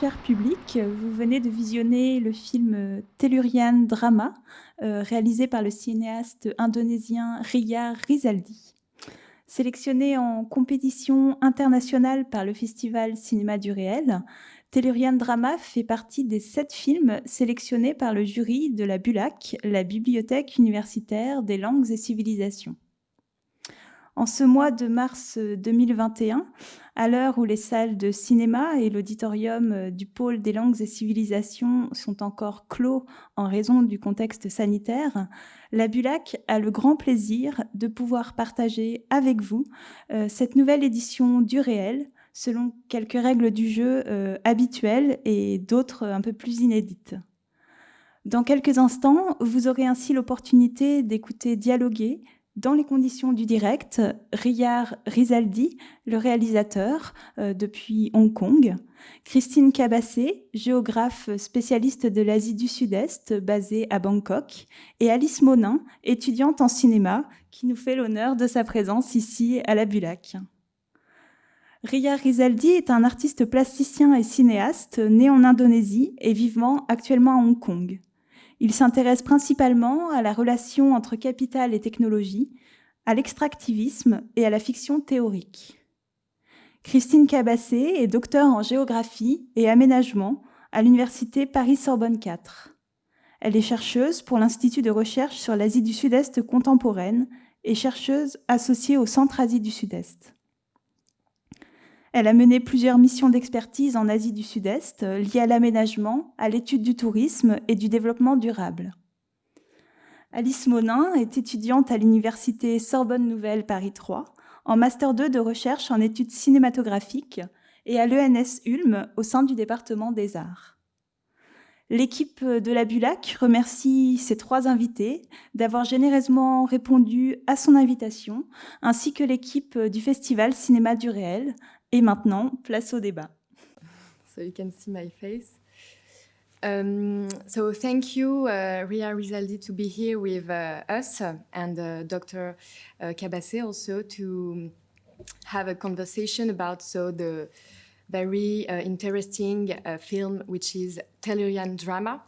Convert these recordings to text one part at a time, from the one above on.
Cher public, vous venez de visionner le film Tellurian Drama, euh, réalisé par le cinéaste indonésien Ria Rizaldi. Sélectionné en compétition internationale par le Festival Cinéma du Réel, Tellurian Drama fait partie des sept films sélectionnés par le jury de la BULAC, la Bibliothèque universitaire des langues et civilisations. En ce mois de mars 2021, à l'heure où les salles de cinéma et l'auditorium du pôle des langues et civilisations sont encore clos en raison du contexte sanitaire, la BULAC a le grand plaisir de pouvoir partager avec vous euh, cette nouvelle édition du réel, selon quelques règles du jeu euh, habituelles et d'autres un peu plus inédites. Dans quelques instants, vous aurez ainsi l'opportunité d'écouter dialoguer, dans les conditions du direct, Riyar Rizaldi, le réalisateur euh, depuis Hong Kong, Christine Cabassé, géographe spécialiste de l'Asie du Sud-Est, basée à Bangkok, et Alice Monin, étudiante en cinéma, qui nous fait l'honneur de sa présence ici à la Bulac. Ria Rizaldi est un artiste plasticien et cinéaste né en Indonésie et vivant actuellement à Hong Kong. Il s'intéresse principalement à la relation entre capital et technologie, à l'extractivisme et à la fiction théorique. Christine Cabassé est docteur en géographie et aménagement à l'université Paris-Sorbonne 4. Elle est chercheuse pour l'Institut de recherche sur l'Asie du Sud-Est contemporaine et chercheuse associée au Centre Asie du Sud-Est. Elle a mené plusieurs missions d'expertise en Asie du Sud-Est euh, liées à l'aménagement, à l'étude du tourisme et du développement durable. Alice Monin est étudiante à l'université Sorbonne Nouvelle Paris 3 en Master 2 de recherche en études cinématographiques et à l'ENS Ulm au sein du département des arts. L'équipe de la Bulac remercie ses trois invités d'avoir généreusement répondu à son invitation, ainsi que l'équipe du Festival Cinéma du Réel, Et maintenant, place au débat. So you can see my face. Um, so thank you, uh, Riar Rizaldi, to be here with uh, us and uh, Dr. Uh, Cabasset also to have a conversation about so the very uh, interesting uh, film, which is Tellurian Drama.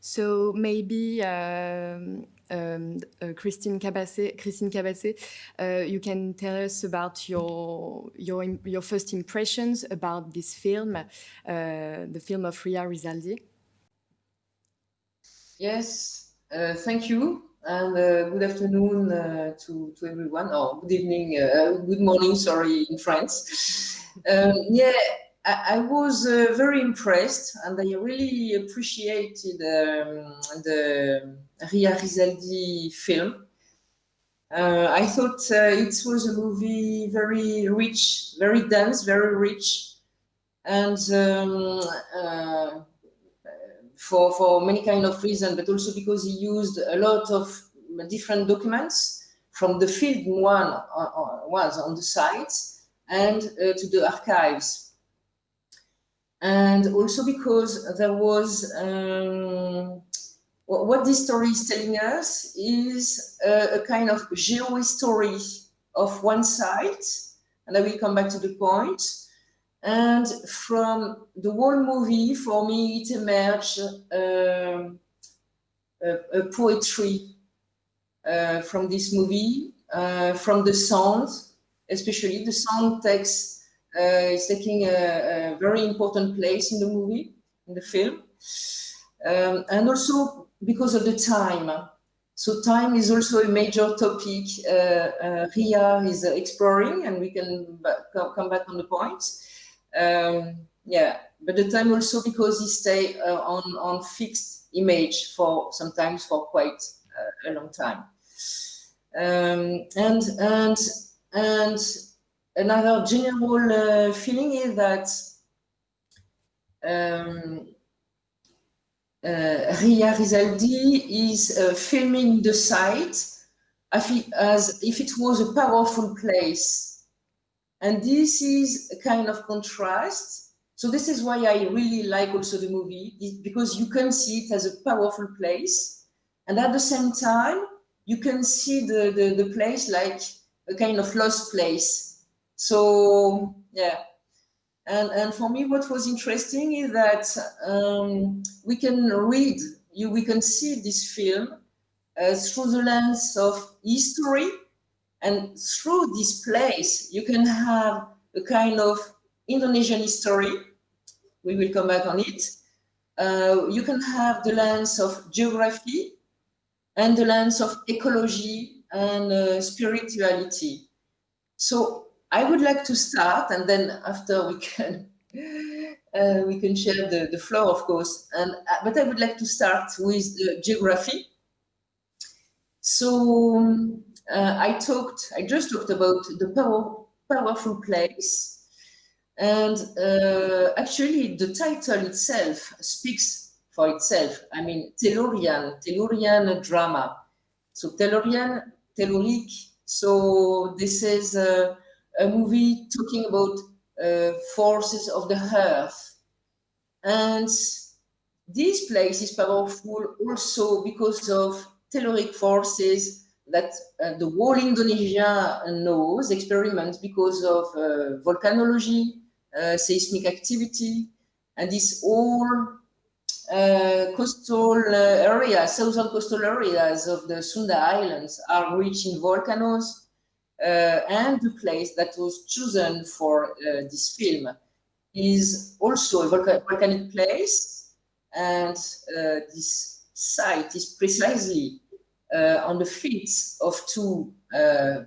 So maybe um, um, uh, Christine Cabasset, Christine Cabasset uh, you can tell us about your, your, your first impressions about this film, uh, the film of Riar Rizaldi. Yes, uh, thank you. And uh, good afternoon uh, to, to everyone, or good evening, good morning, sorry, in France. Um, yeah, I, was uh, very impressed and I really appreciated um, the Riar Rizaldi film. Uh, I thought uh, it was a movie very rich, very dense, very rich, and um, uh, for for many kind of reasons, but also because he used a lot of different documents from the field one uh, was on the site and uh, to the archives and also because there was um, what this story is telling us is a, a kind of geo-history of one site, and I will come back to the point. And from the whole movie, for me, it emerged um, a, a, poetry uh, from this movie, uh, from the sound, especially the sound takes uh, is taking a, a, very important place in the movie, in the film. Um, and also because of the time. So time is also a major topic uh, uh, Riar is exploring, and we can come back on the point. Um, yeah, but the time also because he stay uh, on on fixed image for sometimes for quite uh, a long time. Um, and and and another general uh, feeling is that um, uh, Riar Rizaldi is uh, filming the site as if it was a powerful place. And this is a kind of contrast. So this is why I really like also the movie, because you can see it as a powerful place. And at the same time, you can see the, the, the place like a kind of lost place so yeah, And, and for me, what was interesting is that um, we can read, you, we can see this film uh, through the lens of history. And through this place, you can have a kind of Indonesian history. We will come back on it. Uh, you can have the lens of geography and the lens of ecology and uh, spirituality. So I would like to start, and then after we can uh, we can share the, the floor, of course. And uh, but I would like to start with the geography. So uh, I talked, I just talked about the power, powerful place, and uh, actually the title itself speaks for itself. I mean, Tellurian, Tellurian drama. So Tellurian, Telluric. So this is a, a movie talking about uh, forces of the earth. And this place is powerful also because of telluric forces that uh, the whole Indonesia knows, experiments because of uh, volcanology, uh, seismic activity, and this all uh, coastal uh, areas, southern coastal areas of the Sunda Islands are rich in volcanoes, and the place that was chosen for this film is also a volcanic place, and this site is precisely uh, on the feet of two uh,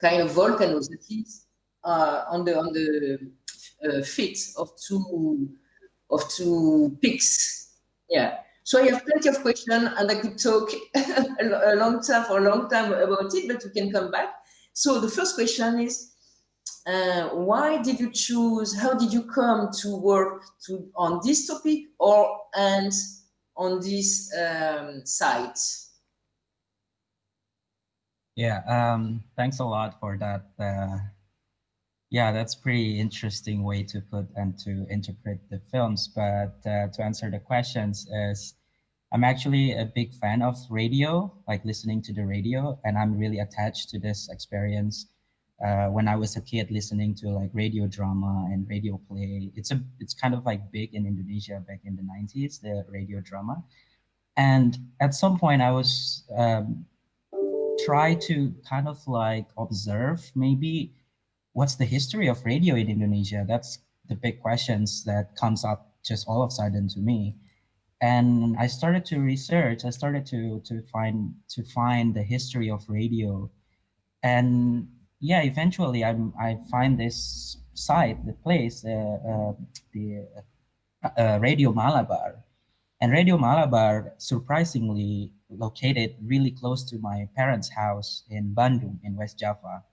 kind of volcanoes, that is, uh, on the on the uh, feet of two of two peaks. Yeah. So I have plenty of questions, and I could talk a long time for a long time about it, but we can come back. So the first question is, uh, why did you choose? How did you come to work to on this topic or and on this um, site? Yeah, um, thanks a lot for that. Uh, yeah, that's pretty interesting way to put and to interpret the films. But uh, to answer the questions is, I'm actually a big fan of radio, like listening to the radio, and I'm really attached to this experience. Uh, when I was a kid, listening to like radio drama and radio play, it's a it's kind of like big in Indonesia back in the 90s, the radio drama. And at some point, I was um, try to kind of like observe maybe what's the history of radio in Indonesia? That's the big questions that comes up just all of a sudden to me and I started to research. I started to to find to find the history of radio, and yeah, eventually I I find this site, the place, uh, uh, the uh, Radio Malabar, and Radio Malabar surprisingly located really close to my parents' house in Bandung in West Java.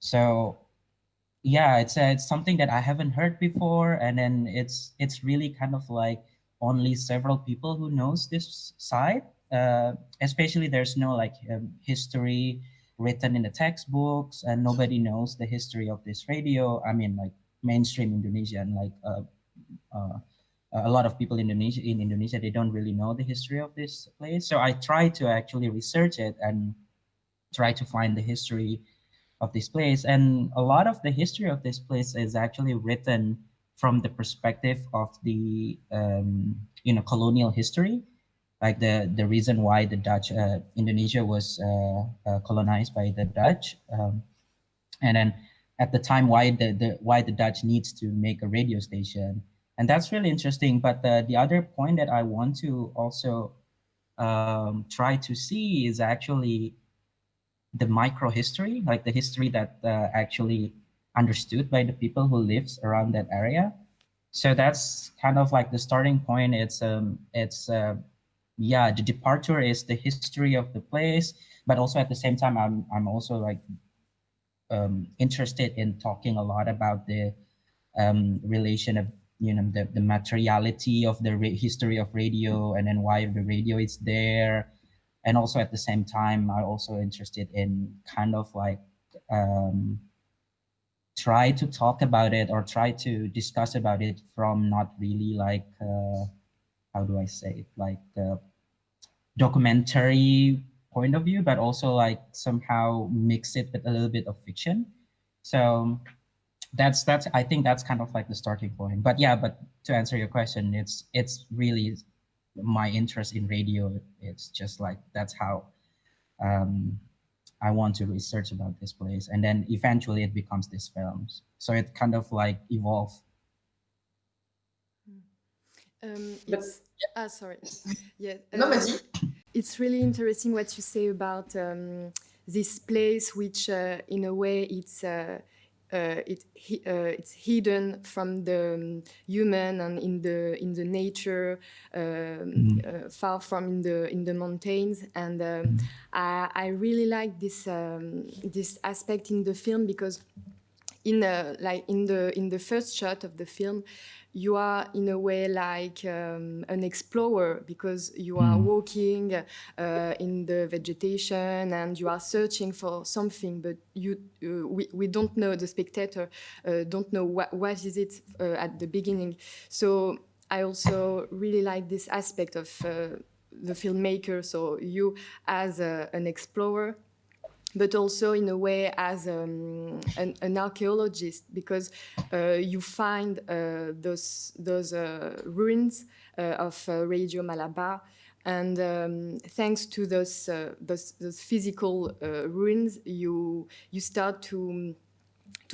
So yeah, it's uh, it's something that I haven't heard before, and then it's it's really kind of like only several people who knows this site. Uh, especially there's no like um, history written in the textbooks and nobody knows the history of this radio. I mean like mainstream Indonesian, like uh, uh, a lot of people in Indonesia, in Indonesia, they don't really know the history of this place. So I try to actually research it and try to find the history of this place. And a lot of the history of this place is actually written from the perspective of the um, you know colonial history, like the the reason why the Dutch uh, Indonesia was uh, uh, colonized by the Dutch, um, and then at the time why the, the why the Dutch needs to make a radio station, and that's really interesting. But the the other point that I want to also um, try to see is actually the micro history, like the history that uh, actually understood by the people who lives around that area. So that's kind of like the starting point. It's um it's uh, yeah the departure is the history of the place, but also at the same time I'm I'm also like um, interested in talking a lot about the um, relation of you know the, the materiality of the history of radio and then why the radio is there and also at the same time i'm also interested in kind of like um, try to talk about it or try to discuss about it from not really like uh, how do I say it like the documentary point of view, but also like somehow mix it with a little bit of fiction. So that's that's I think that's kind of like the starting point. But yeah, but to answer your question, it's it's really my interest in radio. It's just like that's how um, I want to research about this place, and then eventually it becomes these films. So it kind of like evolved. Um, it's, ah, sorry. Yeah. No, uh, it's really interesting what you say about um, this place, which uh, in a way it's uh, it, uh, it's hidden from the um, human and in the in the nature, um, mm. far from in the in the mountains. And um, mm. I, I really like this um, this aspect in the film because in the like in the in the first shot of the film you are in a way like um, an explorer because you are mm. walking uh, in the vegetation and you are searching for something, but you uh, we, we don't know, the spectator uh, don't know what, what is it uh, at the beginning. So I also really like this aspect of uh, the filmmaker, so you as a, an explorer but also in a way as um, an, an, archaeologist because uh, you find uh, those those uh, ruins uh, of uh, Radio Malabar. And um, thanks to those, uh, those, those physical ruins, you you start to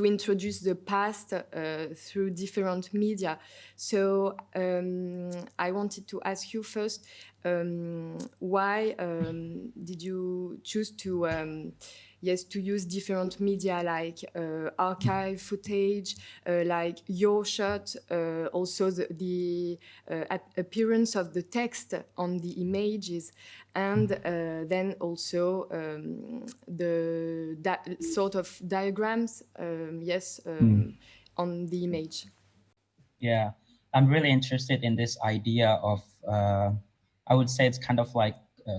to introduce the past uh, through different media. So um, I wanted to ask you first, um, why um, did you choose to um, yes to use different media like uh, archive footage uh, like your shot uh, also the, the uh, appearance of the text on the images and uh, then also um, the sort of diagrams um, yes um, mm. on the image yeah i'm really interested in this idea of uh, I would say it's kind of like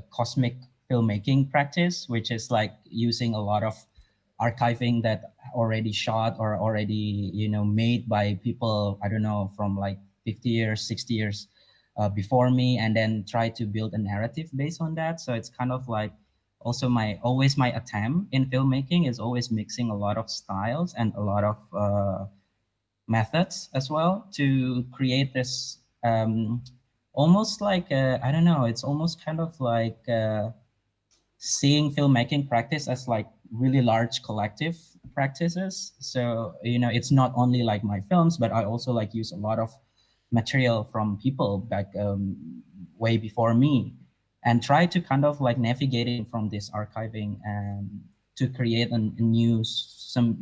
cosmic filmmaking practice, which is like using a lot of archiving that already shot or already you know made by people I don't know from like 50 years, 60 years uh, before me, and then try to build a narrative based on that. So it's kind of like also my always my attempt in filmmaking is always mixing a lot of styles and a lot of uh, methods as well to create this um, almost like I don't know. It's almost kind of like seeing filmmaking practice as like really large collective practices. So you know, it's not only like my films, but I also like use a lot of material from people back um, way before me, and try to kind of like navigating from this archiving and to create a, a new some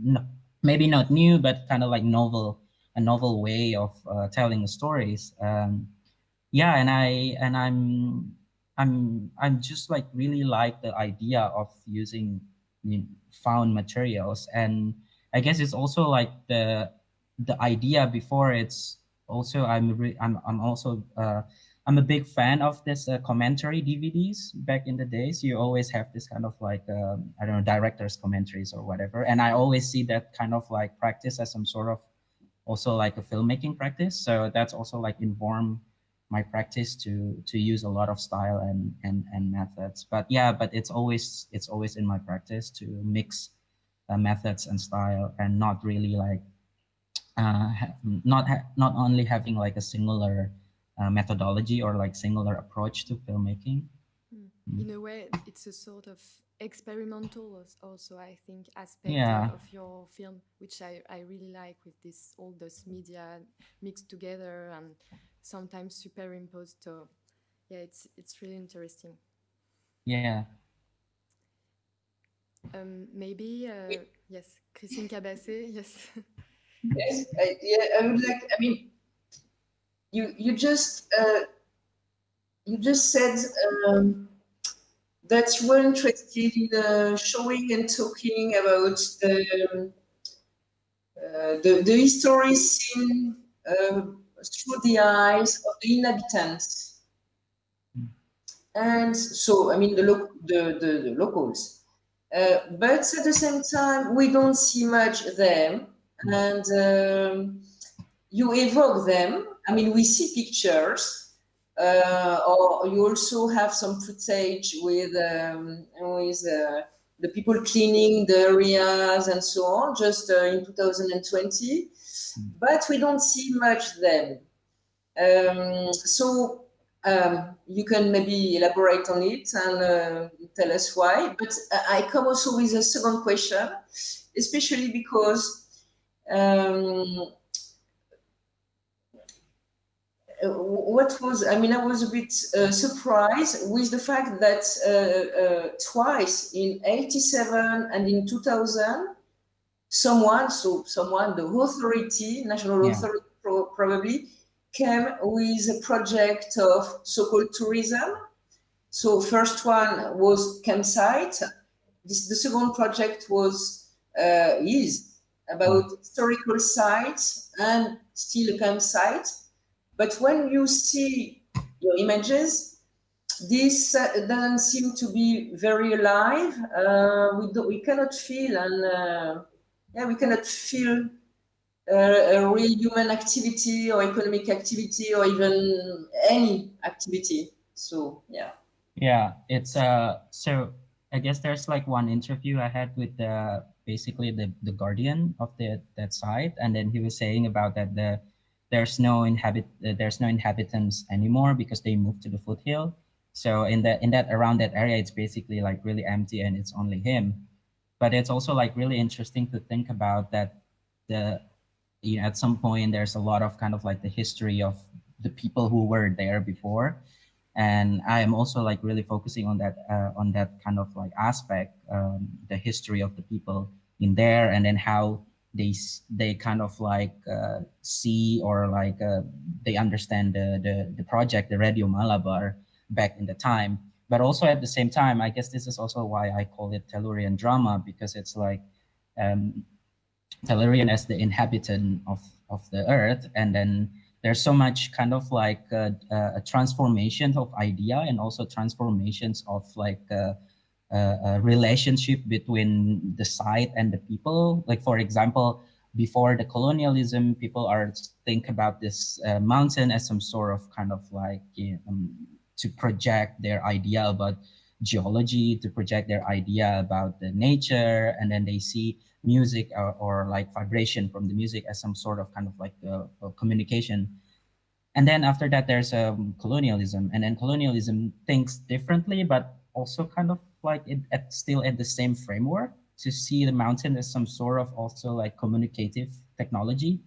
maybe not new but kind of like novel a novel way of uh, telling the stories. Um, yeah and i and i'm i'm i'm just like really like the idea of using you know, found materials. And i guess it's also like the the idea before it's also i'm re, i'm i'm also uh i'm a big fan of this uh, commentary dvds back in the days you always have this kind of like um, i don't know directors commentaries or whatever. And i always see that kind of like practice as some sort of also like a filmmaking practice. So that's also like inform my practice to to use a lot of style and and and methods but yeah but it's always it's always in my practice to mix uh, methods and style and not really like uh, not not only having like a singular uh, methodology or like singular approach to filmmaking hmm. mm. in a way it's a sort of experimental also i think aspect yeah. of your film which I, I really like with this all those media mixed together and sometimes superimposed. So yeah, it's it's really interesting. Yeah. Um, maybe uh, yes, Christine Cabasset, yes. yes, I, yeah, I would like. I mean, you you just uh, you just said um, that you were interested in uh, showing and talking about the uh, the, the history scene uh, through the eyes of the inhabitants. And so, I mean, the, lo the, the, the locals. Uh, but at the same time, we don't see much them. And um, you evoke them. I mean, we see pictures, uh, or you also have some footage with um, with uh, the people cleaning the areas and so on, just uh, in 2020. But we don't see much then. Um, so um, you can maybe elaborate on it and uh, tell us why. But I come also with a second question, especially because um, what was, I mean, I was a bit uh, surprised with the fact that uh, uh, twice in 87 and in 2000, someone, so someone, the authority, national yeah. authority pro probably, came with a project of so-called tourism. So first one was campsite. This, the second project was, uh, is about historical sites and still a campsite but when you see your images, this uh, doesn't seem to be very alive. Uh, we, do, we cannot feel and uh, yeah, we cannot feel uh, a real human activity or economic activity or even any activity. So yeah. Yeah, it's uh so I guess there's like one interview I had with the basically the the guardian of the that site, and then he was saying about that the there's no inhabit uh, there's no inhabitants anymore because they moved to the foothill so in that in that around that area it's basically like really empty and it's only him but it's also like really interesting to think about that the you know at some point there's a lot of kind of like the history of the people who were there before. And i am also like really focusing on that uh, on that kind of like aspect um, the history of the people in there and then how they they kind of like uh, see or like uh, they understand the, the the project the radio malabar back in the time but also at the same time i guess this is also why i call it tellurian drama because it's like um tellurian as the inhabitant of of the earth and then there's so much kind of like uh, uh, a transformation of idea and also transformations of like uh, a relationship between the site and the people. Like for example, before the colonialism, people are think about this uh, mountain as some sort of kind of like you know, um, to project their idea about geology, to project their idea about the nature, and then they see music or, or like vibration from the music as some sort of kind of like a, a communication. And then after that, there's um, colonialism, and then colonialism thinks differently, but also kind of like it at, still at the same framework to see the mountain as some sort of also like communicative technology.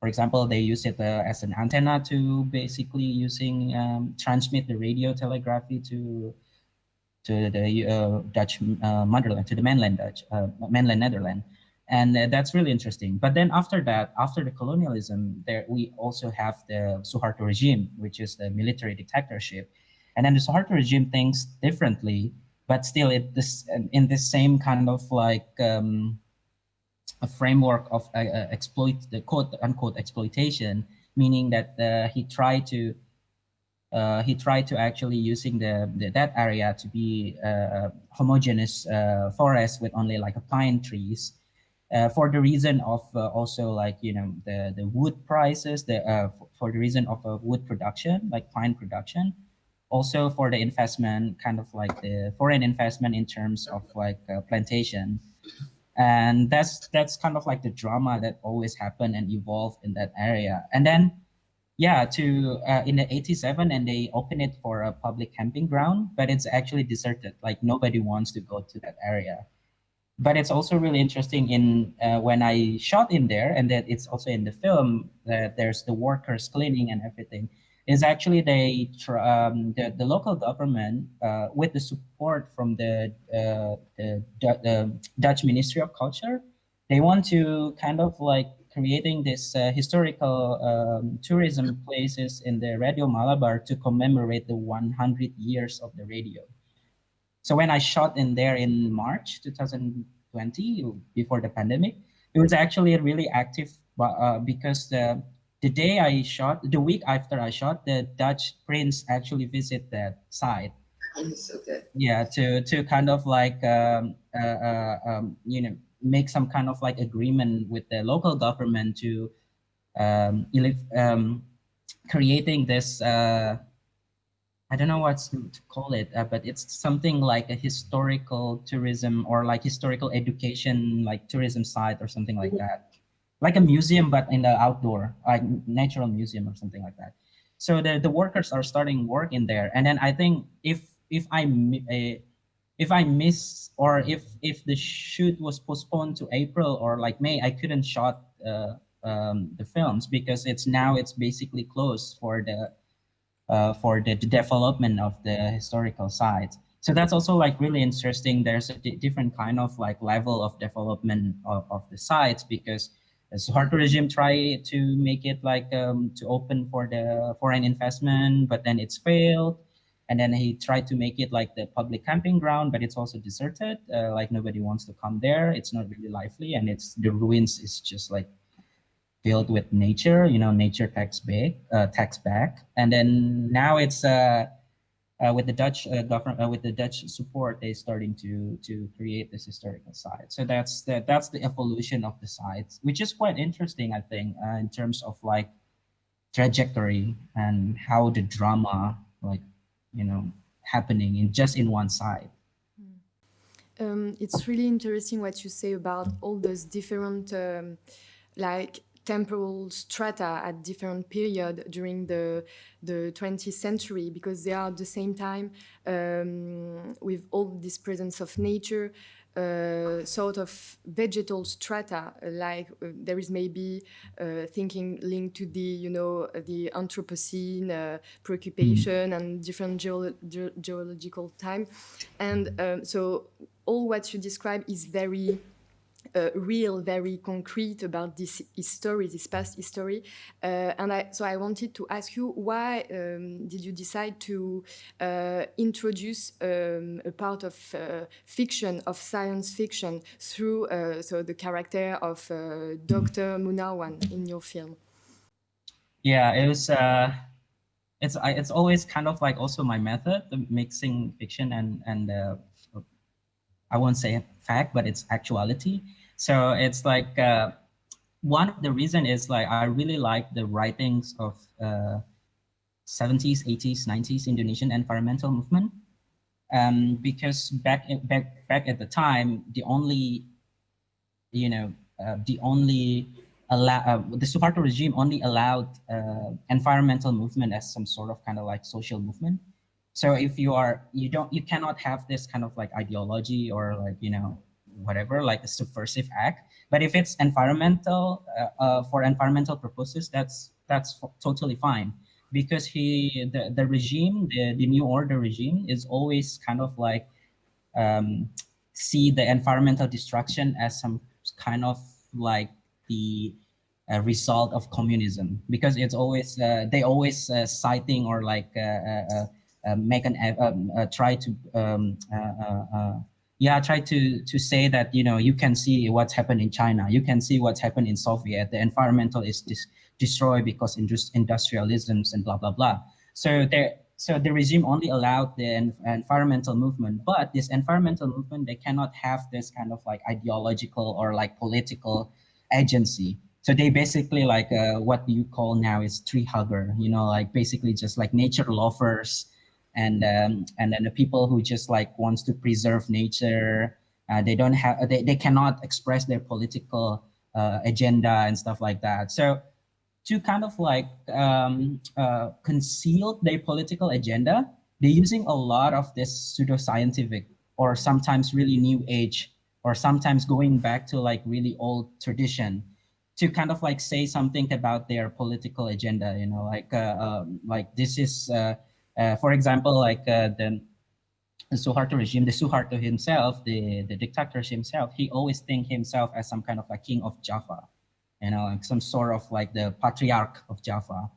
For example, they use it uh, as an antenna to basically using um, transmit the radio telegraphy to to the uh, Dutch uh, motherland, to the mainland Dutch, uh, mainland Netherlands. And uh, that's really interesting. But then after that, after the colonialism, there we also have the Suharto regime, which is the military dictatorship. And then the Suharto regime thinks differently but still it this in this same kind of like um, a framework of uh, uh, exploit the quote unquote exploitation, meaning that uh, he tried to uh, he tried to actually using the, the that area to be uh, homogeneous uh, forest with only like a pine trees. for the reason of also like you know the the wood prices the for the reason of a wood production like pine production also for the investment, kind of like the foreign investment in terms of like plantation. And that's that's kind of like the drama that always happened and evolved in that area. And then, yeah, to uh, in the 87 and they open it for a public camping ground, but it's actually deserted. Like nobody wants to go to that area. But it's also really interesting in uh, when I shot in there and that it's also in the film that there's the workers cleaning and everything is actually they um, the, the local government uh, with the support from the, uh, the, the Dutch Ministry of Culture, they want to kind of like creating this uh, historical um, tourism places in the Radio Malabar to commemorate the 100 years of the radio. So when I shot in there in March 2020, before the pandemic, it was actually really active uh, because the the day I shot, the week after I shot, the Dutch prince actually visit that site. okay. Yeah, to to kind of like um, uh, uh, um, you know make some kind of like agreement with the local government to um, um creating this uh, I don't know what to, to call it, uh, but it's something like a historical tourism or like historical education, like tourism site or something like that. Like a museum, but in the outdoor, like natural museum or something like that. So the, the workers are starting work in there. And then I think if if I uh, if I miss or if if the shoot was postponed to April or like May, I couldn't shot uh, um, the films because it's now it's basically closed for the uh, for the, the, development of the historical sites. So that's also like really interesting. There's a different kind of like level of development of, of the sites because the Suharto regime tried to make it like um, to open for the foreign investment, but then it's failed. And then he tried to make it like the public camping ground, but it's also deserted. Uh, like nobody wants to come there. It's not really lively, and it's the ruins is just like filled with nature. You know, nature tax back, uh, tax back, and then now it's uh, uh, with the Dutch uh, government, uh, with the Dutch support, they're starting to to create this historical site. So that's the that's the evolution of the sites, which is quite interesting, I think, uh, in terms of like trajectory and how the drama, like you know, happening in just in one site. Um, it's really interesting what you say about all those different um, like temporal strata at different period during the the 20th century because they are at the same time um, with all this presence of nature uh, sort of vegetal strata like uh, there is maybe uh, thinking linked to the you know the anthropocene uh, preoccupation mm. and different geolo ge geological time and um, so all what you describe is very uh, real, very concrete about this history, this past history. Uh, and I, so I wanted to ask you, why um, did you decide to uh, introduce um, a part of uh, fiction, of science fiction, through uh, so the character of uh, Dr. Munarwan in your film? Yeah, it was. it's it's always kind of like also my method, the mixing fiction and and I won't say fact, but it's actuality. So it's like uh, one of the reason is like I really like the writings of uh, 70s, 80s, 90s Indonesian environmental movement. Um, because back back back at the time, the only, you know, uh, the only allow uh, the Suharto regime only allowed uh, environmental movement as some sort of kind of like social movement. So if you are, you don't, you cannot have this kind of like ideology or like you know whatever, like a subversive act. But if it's environmental, uh, uh, for environmental purposes, that's that's totally fine because he the, the regime, the, the new order regime is always kind of like um, see the environmental destruction as some kind of like the uh, result of communism because it's always uh, they always uh, citing or like uh, uh, uh, make an um, try to um, yeah, try to to say that you know you can see what's happened in China, you can see what's happened in Soviet. The environmental is dis destroyed because indus industrialisms and blah blah blah. So there, so the regime only allowed the environmental movement, but this environmental movement they cannot have this kind of like ideological or like political agency. So they basically like uh, what you call now is tree hugger, you know, like basically just like nature lovers and um, and then the people who just like wants to preserve nature uh, they don't have they, they cannot express their political uh, agenda and stuff like that. So to kind of like um, uh, conceal their political agenda they're using a lot of this pseudoscientific or sometimes really new age or sometimes going back to like really old tradition to kind of like say something about their political agenda you know like uh, um, like this is uh, for example, like uh, the, the Suharto regime, the Suharto himself, the, the dictator himself, he always think himself as some kind of a king of Java, you know, like some sort of like the patriarch of Java.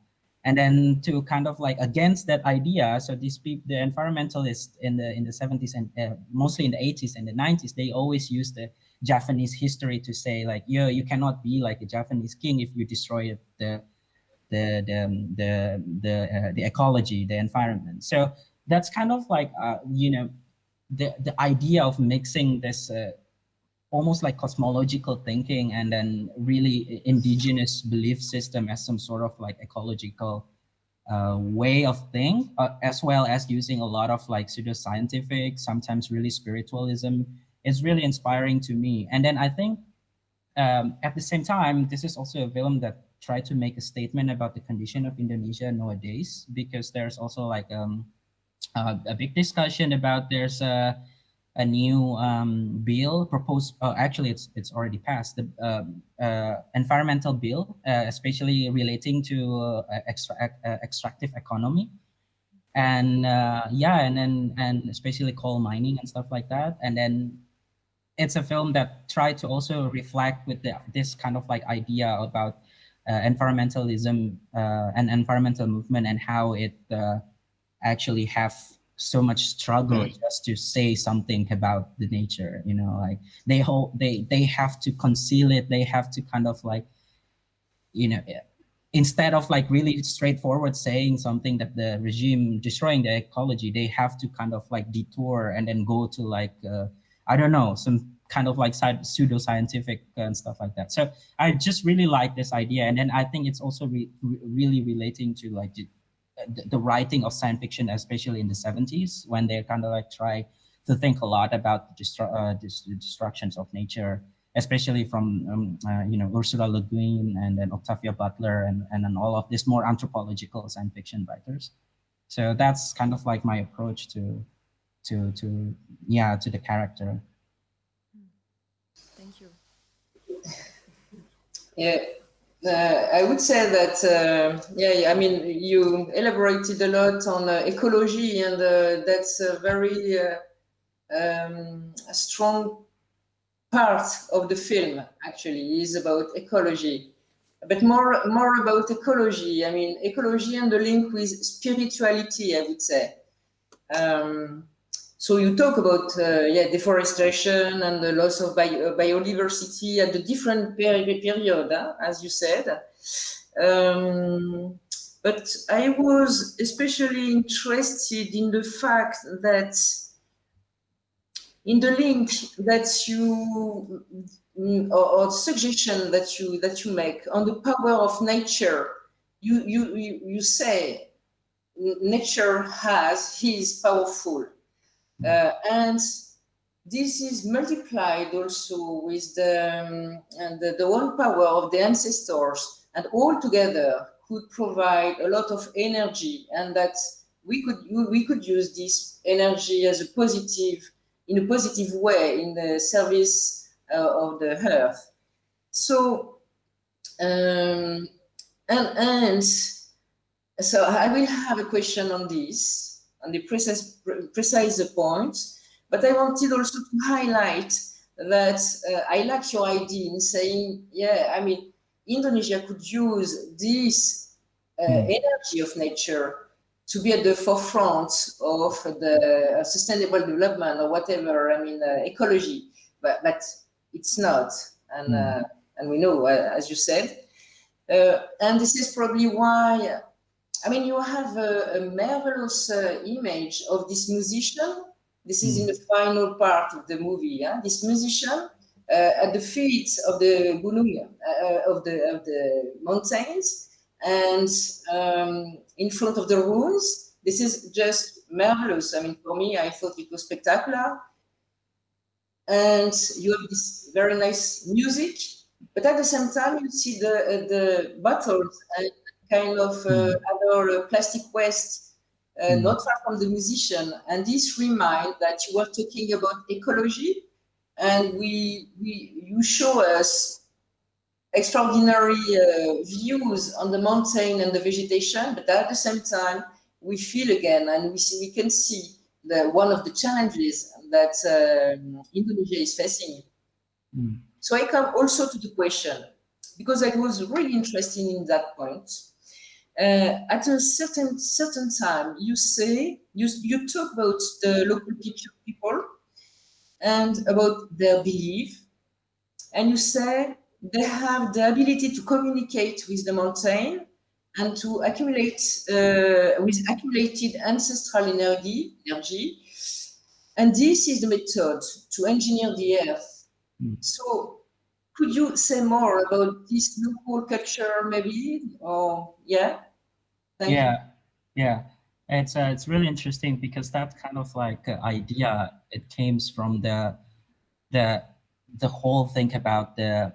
And then to kind of like against that idea, so these people, the environmentalists in the in the 70s and uh, mostly in the 80s and the 90s, they always use the Javanese history to say like, yo, you cannot be like a Javanese king if you destroy the the the the the, uh, the ecology, the environment. So that's kind of like uh, you know the the idea of mixing this uh, almost like cosmological thinking and then really indigenous belief system as some sort of like ecological uh, way of thing, uh, as well as using a lot of like pseudoscientific, sometimes really spiritualism, is really inspiring to me. And then I think um, at the same time, this is also a film that tried to make a statement about the condition of Indonesia nowadays, because there's also like um, uh, a big discussion about there's a a new um, bill proposed. Uh, actually, it's it's already passed the uh, uh, environmental bill, uh, especially relating to uh, extractive economy, and yeah, and then and especially coal mining and stuff like that. And then it's a film that tried to also reflect with the, this kind of like idea about environmentalism and environmental movement and how it actually have so much struggle mm. just to say something about the nature you know like they hold they they have to conceal it they have to kind of like you know instead of like really straightforward saying something that the regime destroying the ecology they have to kind of like detour and then go to like uh, i don't know some kind of like pseudo scientific and stuff like that so i just really like this idea and then i think it's also re really relating to like the, the writing of science fiction, especially in the 70s, when they kind of like try to think a lot about the, uh, destructions of nature, especially from um, uh, you know Ursula Le Guin and then Octavia Butler and and then all of these more anthropological science fiction writers. So that's kind of like my approach to to to yeah to the character. Thank you. Yeah, uh, I would say that, uh, yeah, I mean, you elaborated a lot on uh, ecology, and uh, that's a very uh, um, a strong part of the film, actually, is about ecology. But more, more about ecology, I mean, ecology and the link with spirituality, I would say. Um, so you talk about uh, yeah deforestation and the loss of bio biodiversity at the different peri period, as you said. Um, but I was especially interested in the fact that in the link that you or, or suggestion that you that you make on the power of nature, you you you, you say nature has is powerful uh, and this is multiplied also with the, um, the, the one power of the ancestors and all together could provide a lot of energy and that we could we could use this energy as a positive in a positive way in the service uh, of the earth. So um, and and so i will have a question on this and the precise, precise points. But I wanted also to highlight that uh, I like your idea in saying, yeah, I mean, Indonesia could use this uh, mm. energy of nature to be at the forefront of the sustainable development or whatever, I mean, uh, ecology, but, but it's not. And, mm. and we know, uh, as you said. Uh, and this is probably why I mean, you have a, a marvelous uh, image of this musician. This is in the final part of the movie. Yeah? This musician uh, at the feet of the Gunung, uh, of the of the mountains, and um, in front of the ruins. This is just marvelous. I mean, for me, I thought it was spectacular. And you have this very nice music, but at the same time, you see the uh, the battles and kind of uh, hmm. other uh, plastic waste uh, mm. not far from the musician. And this remind that you were talking about ecology, and we, we you show us extraordinary uh, views on the mountain and the vegetation, but at the same time, we feel again, and we see we can see the one of the challenges that um, Indonesia is facing. Mm. So I come also to the question because I was really interested in that point uh, at a certain certain time, you say you you talk about the local people and about their belief, and you say they have the ability to communicate with the mountain and to accumulate uh, with accumulated ancestral energy energy, and this is the method to engineer the earth. Mm. So could you say more about this local culture maybe? Or yeah? Thank yeah Yeah, it's uh, it's really interesting because that kind of like uh, idea it came from the the the whole thing about the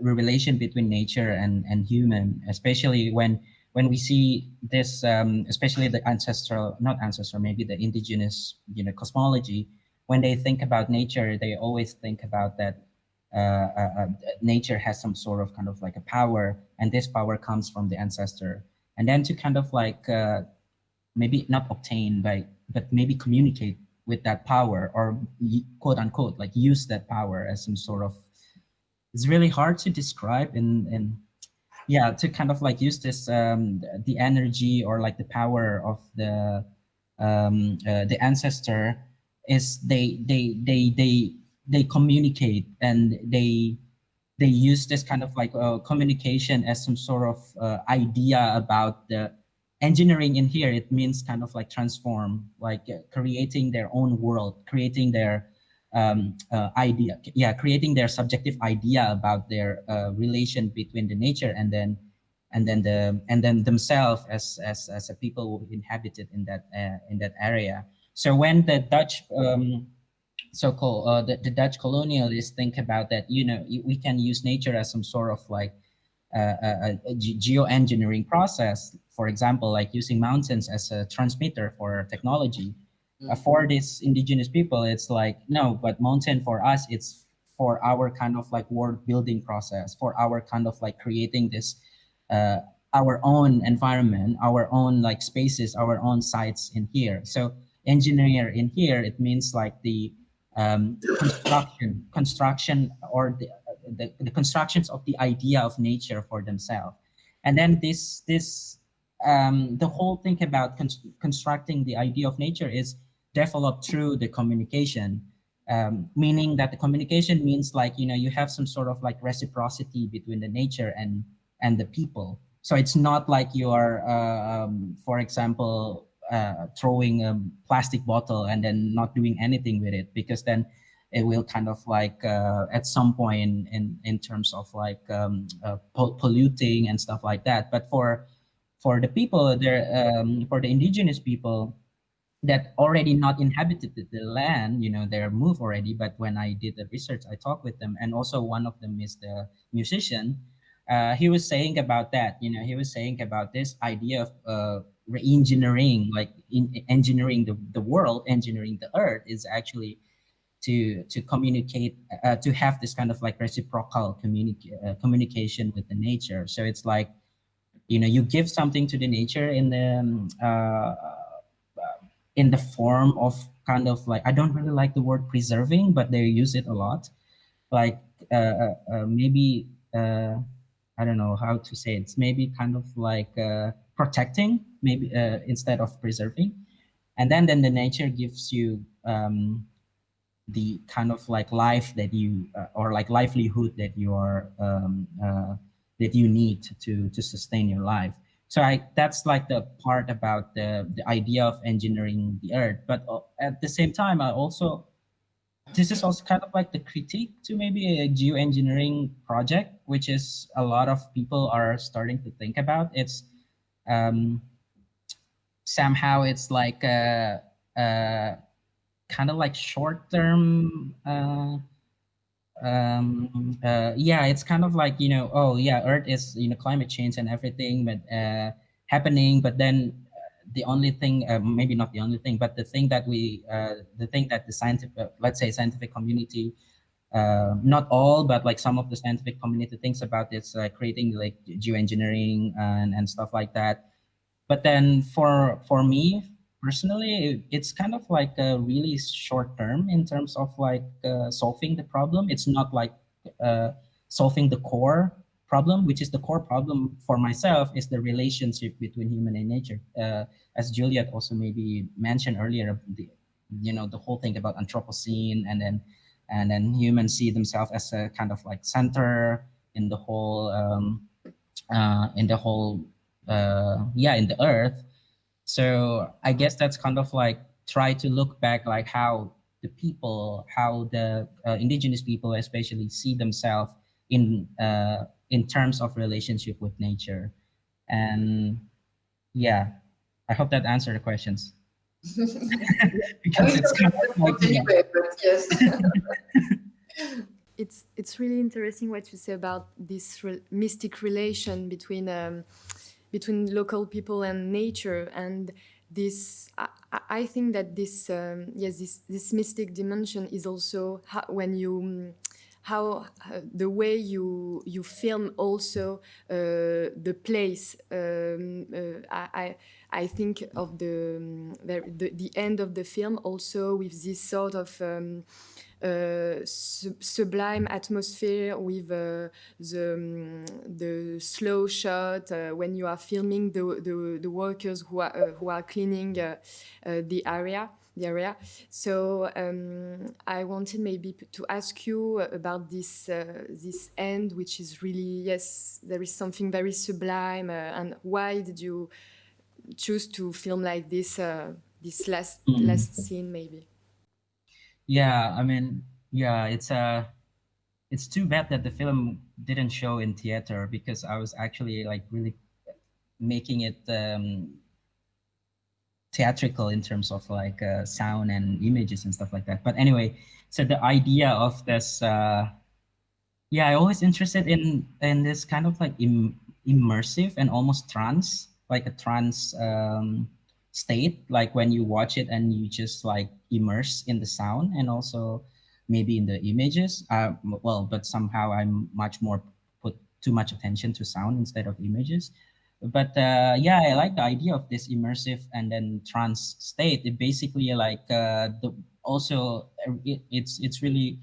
relation between nature and and human, especially when when we see this, um, especially the ancestral, not ancestral, maybe the indigenous, you know, cosmology, when they think about nature, they always think about that nature has some sort of kind of like a power, and this power comes from the ancestor. And then to kind of like uh, maybe not obtain by, but maybe communicate with that power or quote unquote like use that power as some sort of. It's really hard to describe in in yeah to kind of like use this um, the energy or like the power of the um, uh, the ancestor is they they they they they communicate and they they use this kind of like uh, communication as some sort of uh, idea about the engineering in here. It means kind of like transform like uh, creating their own world creating their um, uh, idea yeah creating their subjective idea about their uh, relation between the nature and then and then the and then themselves as as as a people inhabited in that in that area. So when the dutch um, so-called uh, the, the Dutch colonialists think about that, you know, we can use nature as some sort of like uh, a, a geoengineering process. For example, like using mountains as a transmitter for technology. Mm -hmm. for these indigenous people, it's like, no, but mountain for us, it's for our kind of like world building process, for our kind of like creating this, uh, our own environment, our own like spaces, our own sites in here. So engineer in here, it means like the um, construction, construction or the, the, the, constructions of the idea of nature for themselves. And then this, this um, the whole thing about con constructing the idea of nature is developed through the communication, um, meaning that the communication means like, you know, you have some sort of like reciprocity between the nature and, and the people. So it's not like you are, uh, um, for example, uh, throwing a plastic bottle and then not doing anything with it because then it will kind of like uh, at some point in, in, in terms of like um, uh, polluting and stuff like that. But for for the people there, um, for the indigenous people that already not inhabited the land, you know, they're moved already. But when I did the research, I talked with them, and also one of them is the musician. Uh, he was saying about that, you know, he was saying about this idea of uh, re-engineering, like in engineering the, the world, engineering the earth is actually to to communicate, uh, to have this kind of like reciprocal communica uh, communication with the nature. So it's like, you know, you give something to the nature in the um, uh, in the form of kind of like I don't really like the word preserving, but they use it a lot. Like uh, uh, uh maybe I don't know how to say it. It's maybe kind of like protecting maybe uh, instead of preserving. And then then the nature gives you um, the kind of like life that you uh, or like livelihood that you are um, uh, that you need to to sustain your life. So I that's like the part about the the idea of engineering the earth. But uh, at the same time I also this is also kind of like the critique to maybe a geoengineering project which is a lot of people are starting to think about. It's um, somehow it's like a, a kind of like short term uh, um, uh, yeah it's kind of like you know oh yeah earth is you know climate change and everything but uh, happening but then uh, the only thing uh, maybe not the only thing but the thing that we uh, the thing that the scientific let's say scientific community uh, not all, but like some of the scientific community thinks about this, uh, creating like geoengineering and, and stuff like that. But then for for me personally, it's kind of like a really short term in terms of like uh, solving the problem. It's not like uh, solving the core problem, which is the core problem for myself is the relationship between human and nature. Uh, as Juliet also maybe mentioned earlier, the, you know, the whole thing about Anthropocene and then and then humans see themselves as a kind of like center in the whole um, uh, in the whole uh, yeah in the earth so i guess that's kind of like try to look back like how the people how the uh, indigenous people especially see themselves in uh, in terms of relationship with nature and yeah I hope that answered the questions. Because it's kind of like, anyway, but yes. it's it's really interesting what you say about this re mystic relation between um, between local people and nature and this I, I think that this um, yes this this mystic dimension is also how, when you how uh, the way you you film also uh, the place um, uh, I, I think of the, the, the end of the film also with this sort of um, uh, sublime atmosphere with uh, the um, the slow shot uh, when you are filming the the, the workers who are uh, who are cleaning uh, uh, the area the area. So um, I wanted maybe to ask you about this this end, which is really yes, there is something very sublime, and why did you choose to film like this uh, this last mm. last scene maybe? yeah i mean yeah it's a uh, it's too bad that the film didn't show in theater because i was actually like really making it um theatrical in terms of like uh, sound and images and stuff like that but anyway so the idea of this uh yeah i always interested in in this kind of like Im immersive and almost trance like a trance um state like when you watch it and you just like immerse in the sound and also maybe in the images uh, well but somehow i'm much more put too much attention to sound instead of images. But uh, yeah i like the idea of this immersive and then trance state. It basically like uh, the also it, it's it's really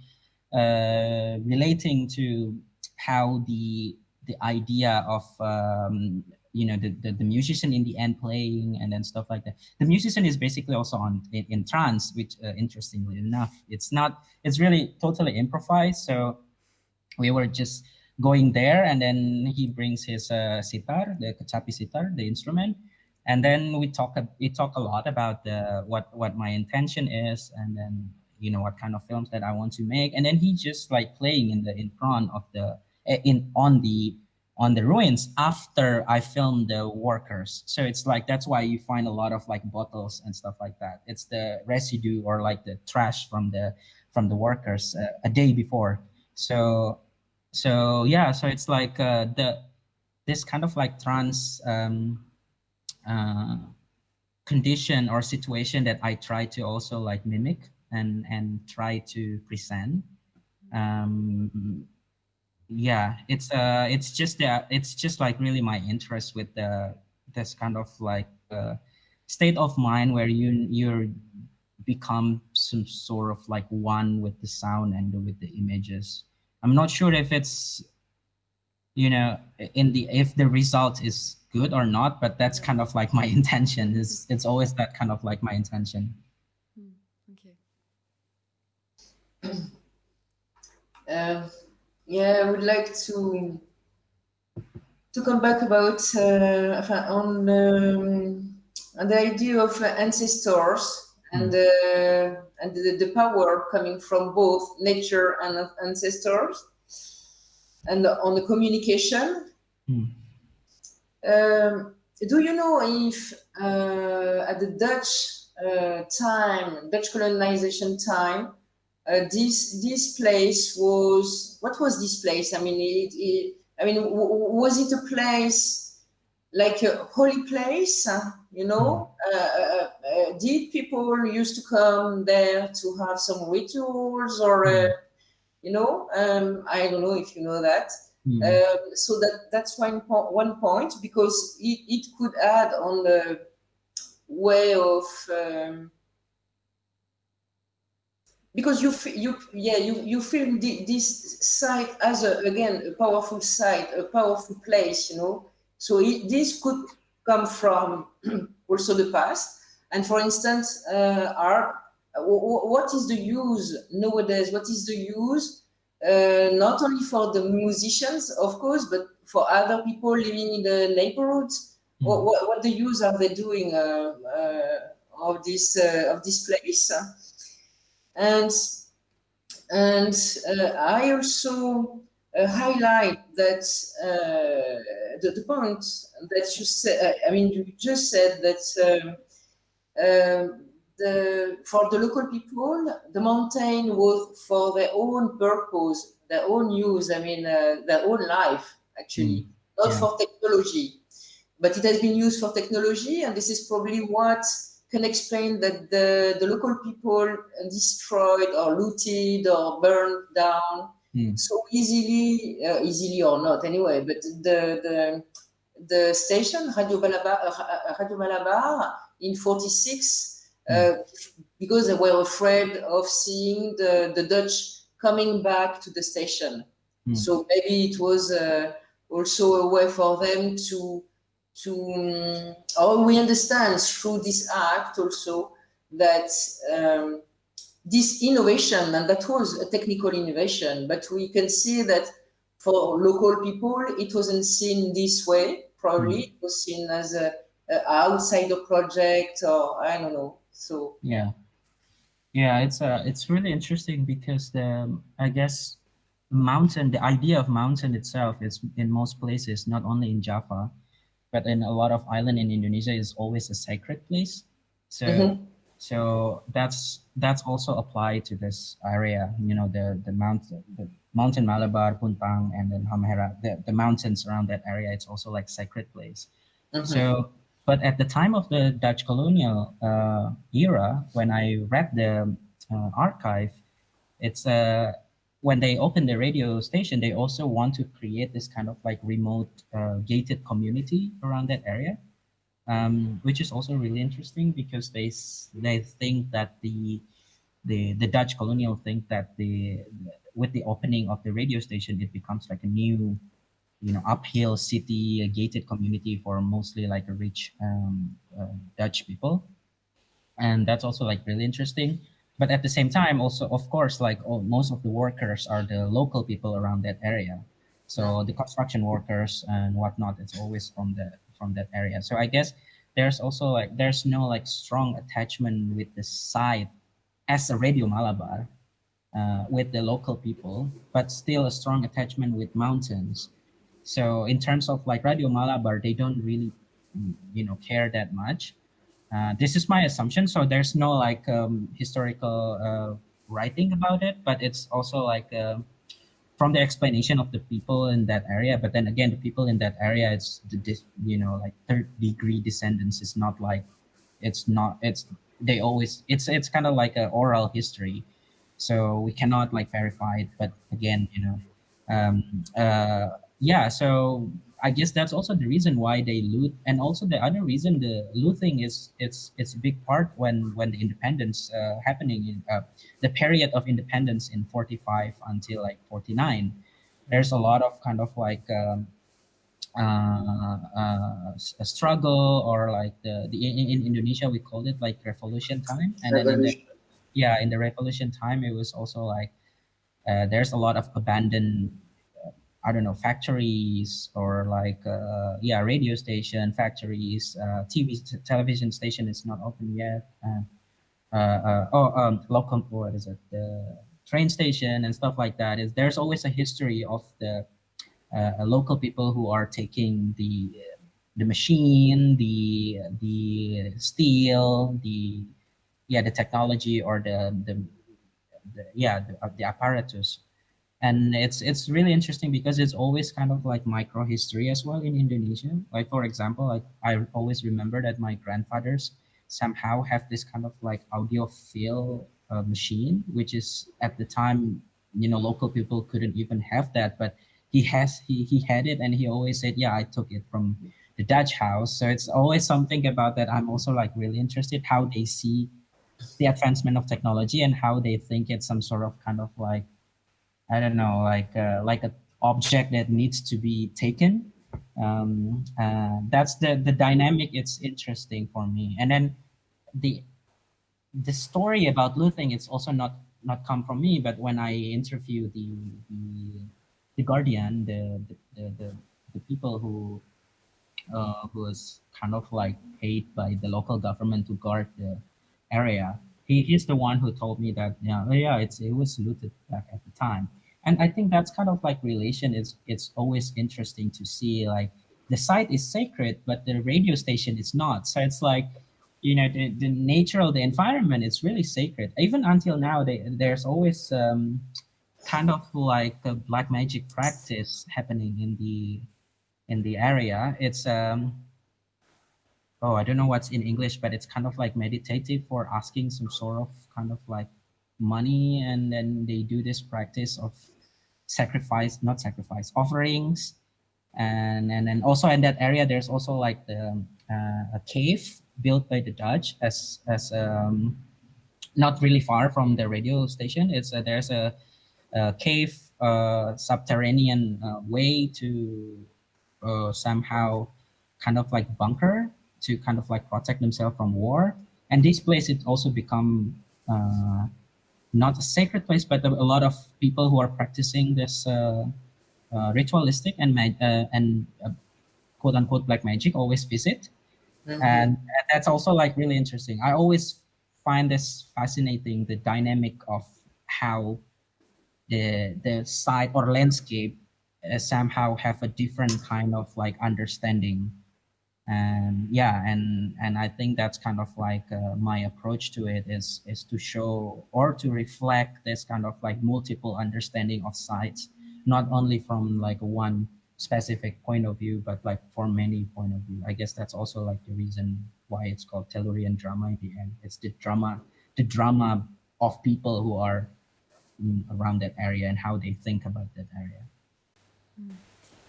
uh, relating to how the the idea of um, you know the, the, the musician in the end playing and then stuff like that. The musician is basically also on in, in trance which uh, interestingly enough it's not it's really totally improvised. So we were just going there and then he brings his uh, sitar the kecapi sitar the instrument. And then we talk we talk a lot about the what what my intention is and then you know what kind of films that i want to make. And then he just like playing in the in front of the eh, in on the on the ruins after I filmed the workers. So it's like that's why you find a lot of like bottles and stuff like that. It's the residue or like the trash from the from the workers uh, a day before. So so yeah, so it's like uh, the this kind of like trance um, uh, condition or situation that I try to also like mimic and and try to present. Um, yeah it's uh it's just that it's just like really my interest with the this kind of like uh, state of mind where you you're become some sort of like one with the sound and with the images. I'm not sure if it's you know in the if the result is good or not but that's kind of like my intention. Is it's always that kind of like my intention. Hmm, okay. Um yeah, I would like to to come back about uh, on um, on the idea of uh, ancestors and mm. uh, and the, the, power coming from both nature and ancestors, and on the communication. Mm. Um, do you know if uh, at the Dutch uh, time, Dutch colonization time, this this place was what was this place? I mean, it, it I mean, was it a place like a holy place? you know, hmm. uh, uh, uh, did people used to come there to have some rituals, or uh, hmm. you know, um, I don't know if you know that. Mm. Um, so that that's one point because it, it could add on the way of um, because you you yeah you you feel the, this site as a again a powerful site a powerful place you know? So it, this could come from also the past. And for instance uh, are what is the use nowadays? What is the use uh, not only for the musicians of course but for other people living in the neighborhoods? Mm. what, what, what, the use are they doing uh, uh of this uh, of this place and and uh, I also uh, highlight that the, the point that you said. I mean, you just said that. Um, um, the, for the local people, the mountain was for their own purpose, their own use, I mean, uh, their own life, actually, mm. not yeah. for technology. But it has been used for technology, and this is probably what can explain that the, the local people destroyed or looted or burned down mm. so easily, uh, easily or not anyway, but the, the, the station, Radio Malabar, uh, Radio Malabar in 46, uh, because they were afraid of seeing the, the Dutch coming back to the station. Mm. So maybe it was uh, also a way for them to to um, or we understand through this act also that um, this innovation and that was a technical innovation but we can see that for local people it wasn't seen this way probably. Mm. it was seen as a, a outsider project or i don't know so. Yeah, yeah, it's uh, it's really interesting because the I guess mountain, the idea of mountain itself is in most places, not only in Java, but in a lot of island in Indonesia is always a sacred place. So mm-hmm. so that's that's also applied to this area. You know, the the mountain the mountain Malabar, Puntang, and then Halmahera, the, the mountains around that area, it's also like sacred place. Mm-hmm. So but at the time of the Dutch colonial uh, era, when I read the uh, archive, it's uh, when they open the radio station, they also want to create this kind of like remote uh, gated community around that area, um, which is also really interesting because they they think that the the the Dutch colonial think that the with the opening of the radio station, it becomes like a new you know uphill city a gated community for mostly like a rich um, uh, dutch people. And that's also like really interesting but at the same time also of course like all, most of the workers are the local people around that area. So the construction workers and whatnot it's always from the from that area. So i guess there's also like there's no like strong attachment with the site as a radio malabar uh, with the local people but still a strong attachment with mountains. So in terms of like Radio Malabar, they don't really, you know, care that much. Uh, this is my assumption. So there's no like um, historical uh, writing about it, but it's also like uh, from the explanation of the people in that area. But then again, the people in that area, it's the you know like third degree descendants. It's not like it's not it's they always it's it's kind of like an oral history, so we cannot like verify it. But again, you know. Um, uh, yeah, so I guess that's also the reason why they loot, and also the other reason the looting is it's it's a big part when when the independence uh, happening in uh, the period of independence in 45 until like 49. There's a lot of kind of like um, uh, uh, a struggle or like the, the in, in Indonesia we called it like revolution time, and then in the, yeah in the revolution time it was also like uh, there's a lot of abandoned I don't know, factories or like, uh, yeah, radio station, factories, uh, TV, television station is not open yet. Uh, uh, uh, oh, um, local, what is it? The train station and stuff like that is there's always a history of the uh, local people who are taking the the machine, the the steel, the yeah, the technology or the the, the yeah the, the apparatus and it's it's really interesting because it's always kind of like micro history as well in Indonesia. Like for example, like I always remember that my grandfathers somehow have this kind of like audiophile uh, machine, which is at the time you know local people couldn't even have that, but he has he he had it and he always said, yeah, I took it from the Dutch house. So it's always something about that. I'm also like really interested how they see the advancement of technology and how they think it's some sort of kind of like I don't know, like uh, like an object that needs to be taken. Um, uh, that's the the dynamic. It's interesting for me. And then the the story about looting. It's also not not come from me, but when I interview the the, the Guardian, the the, the the people who uh, who was kind of like paid by the local government to guard the area. He, he's the one who told me that yeah yeah it's it was looted back at the time and I think that's kind of like relation is it's always interesting to see like the site is sacred, but the radio station is not. So it's like, you know, the, the nature of the environment is really sacred. Even until now, they, there's always um, kind of like a black magic practice happening in the in the area. It's um, oh, I don't know what's in English, but it's kind of like meditative for asking some sort of kind of like money, and then they do this practice of sacrifice, not sacrifice, offerings, and and then also in that area, there's also like the uh, a cave built by the Dutch as as um, not really far from the radio station. It's uh, there's a, a cave uh, subterranean uh, way to uh, somehow kind of like bunker to kind of like protect themselves from war. And this place it also become uh, not a sacred place, but a lot of people who are practicing this uh, uh, ritualistic and uh, and uh, quote unquote black magic always visit, Mhm. and that's also like really interesting. I always find this fascinating, the dynamic of how the the site or landscape uh, somehow have a different kind of like understanding and yeah and and i think that's kind of like uh, my approach to it is is to show or to reflect this kind of like multiple understanding of sites not only from like one specific point of view but like from many point of view. I guess that's also like the reason why it's called tellurian drama in the end. It's the drama the drama of people who are mm, around that area and how they think about that area.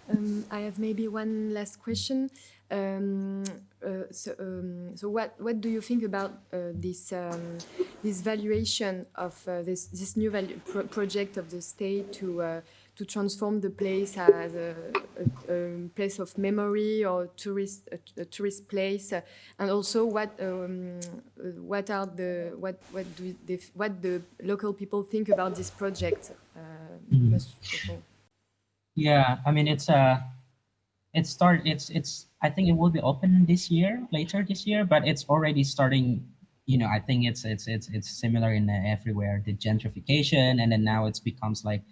Um, I have maybe one last question. Um, uh, so, um, so what what do you think about uh, this um, this valuation of uh, this this new value pro project of the state to uh, to transform the place as a, a, a place of memory or tourist a, a tourist place, and also what um, what are the what what do they, what the local people think about this project? All. Yeah, I mean it's uh it start it's it's I think it will be open this year, later this year, but it's already starting. You know, I think it's it's it's it's similar in everywhere. The gentrification, and then now it's becomes like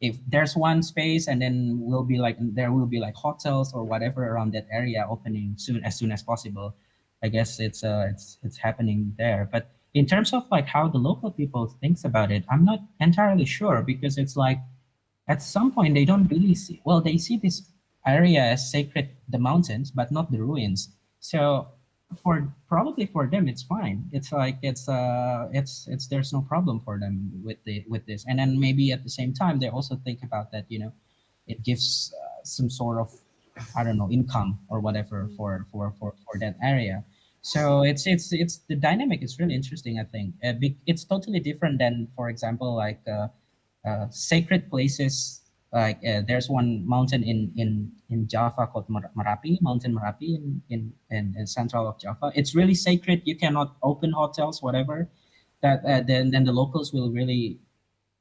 if there's one space, and then will be like there will be like hotels or whatever around that area opening soon as soon as possible. I guess it's uh it's it's happening there, but in terms of like how the local people thinks about it, I'm not entirely sure because it's like at some point they don't really see well they see this area as sacred the mountains but not the ruins. So for probably for them it's fine. It's like it's uh it's it's there's no problem for them with the with this. And then maybe at the same time they also think about that you know it gives uh, some sort of i don't know income or whatever for for for, for that area. So it's it's it's the dynamic is really interesting i think. Uh, it's totally different than for example like uh, uh, sacred places. Like uh, there's one mountain in in in Java called Mer- Merapi, Mountain Merapi in, in in in central of Java. It's really sacred. You cannot open hotels, whatever. That uh, then then the locals will really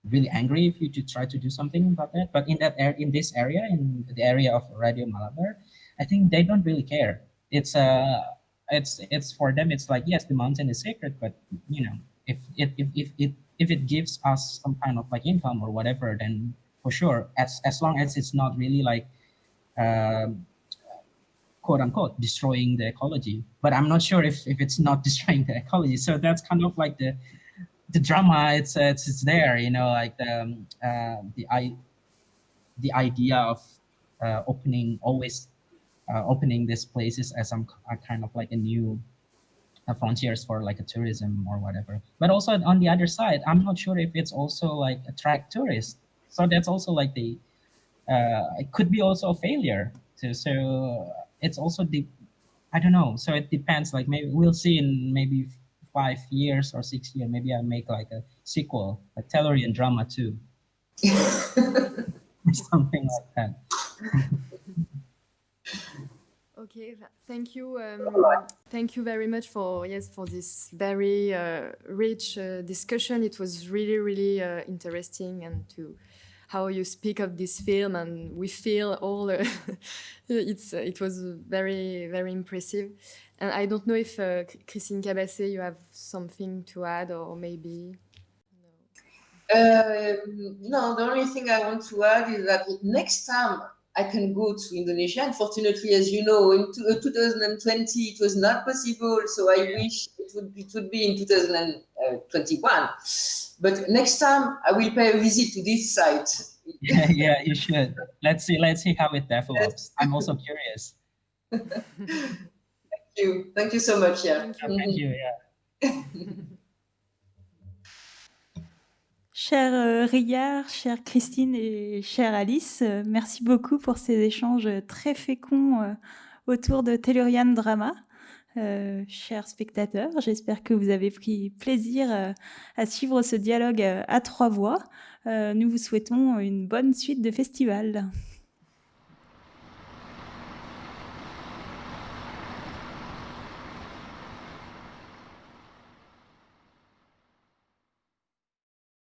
really angry if you to try to do something about that. But in that area, in this area, in the area of Radio Malabar, I think they don't really care. It's uh it's it's for them. It's like yes, the mountain is sacred, but you know if it if if it if it gives us some kind of like income or whatever, then for sure, as as long as it's not really like um, quote unquote destroying the ecology. But I'm not sure if if it's not destroying the ecology. So that's kind of like the the drama. It's uh, it's, it's there, you know, like the um, uh, the i the idea of uh, opening always uh, opening these places as some kind of like a new uh, frontiers for like a tourism or whatever. But also on the other side, I'm not sure if it's also like attract tourists. So that's also like the uh, it could be also a failure. So so it's also the I don't know. So it depends. Like maybe we'll see in maybe five years or six years. Maybe I make like a sequel, a Tellurian drama too, or something like that. Okay, thank you. Um, thank you very much for yes for this very uh, rich uh, discussion. It was really really uh, interesting and to how you speak of this film and we feel all. Uh, it's uh, it was very very impressive. And I don't know if uh, Christine Cabasset, you have something to add or maybe. Uh, no, the only thing I want to add is that next time I can go to Indonesia. Unfortunately, as you know, in 2020 it was not possible. So I wish it would it would be in 2021. But next time I will pay a visit to this site. Yeah, yeah, you should. Let's see. Let's see how it develops. I'm also curious. Thank you. Thank you so much. Yeah. Thank you. Thank you yeah. Cher euh, Riyard, chère Christine et chère Alice, euh, merci beaucoup pour ces échanges très féconds euh, autour de Tellurian Drama. Chers spectateurs, j'espère que vous avez pris plaisir à suivre ce dialogue à trois voix. nous vous souhaitons une bonne suite de festival.